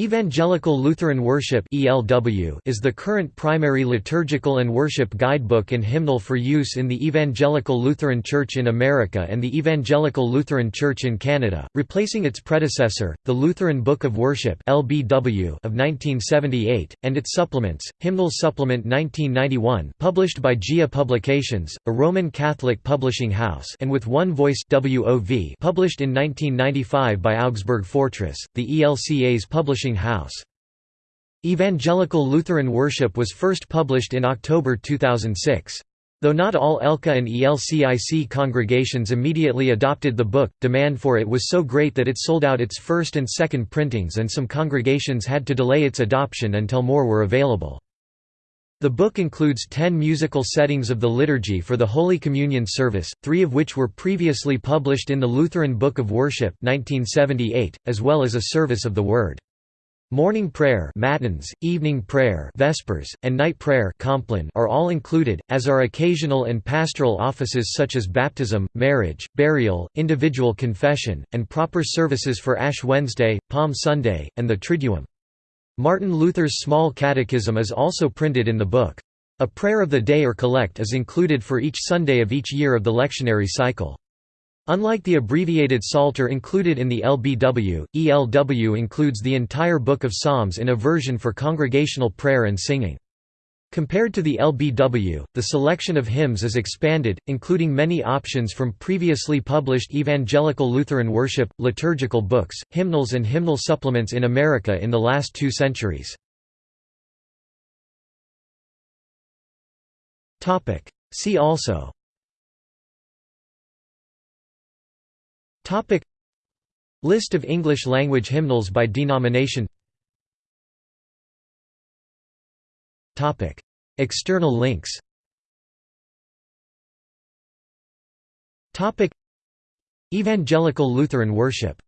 Evangelical Lutheran Worship is the current primary liturgical and worship guidebook and hymnal for use in the Evangelical Lutheran Church in America and the Evangelical Lutheran Church in Canada, replacing its predecessor, the Lutheran Book of Worship of 1978, and its supplements, Hymnal Supplement 1991 published by GIA Publications, a Roman Catholic publishing house and with One Voice published in 1995 by Augsburg Fortress, the ELCA's publishing House. Evangelical Lutheran Worship was first published in October 2006. Though not all ELCA and ELCIC congregations immediately adopted the book, demand for it was so great that it sold out its first and second printings and some congregations had to delay its adoption until more were available. The book includes ten musical settings of the liturgy for the Holy Communion service, three of which were previously published in the Lutheran Book of Worship 1978, as well as a service of the Word. Morning prayer matins, evening prayer vespers, and night prayer are all included, as are occasional and pastoral offices such as baptism, marriage, burial, individual confession, and proper services for Ash Wednesday, Palm Sunday, and the Triduum. Martin Luther's Small Catechism is also printed in the book. A prayer of the day or collect is included for each Sunday of each year of the lectionary cycle. Unlike the abbreviated Psalter included in the LBW, ELW includes the entire Book of Psalms in a version for congregational prayer and singing. Compared to the LBW, the selection of hymns is expanded, including many options from previously published Evangelical Lutheran worship, liturgical books, hymnals and hymnal supplements in America in the last two centuries. See also Topic. List of English language hymnals by denomination. Topic. External links. Topic. Evangelical Lutheran worship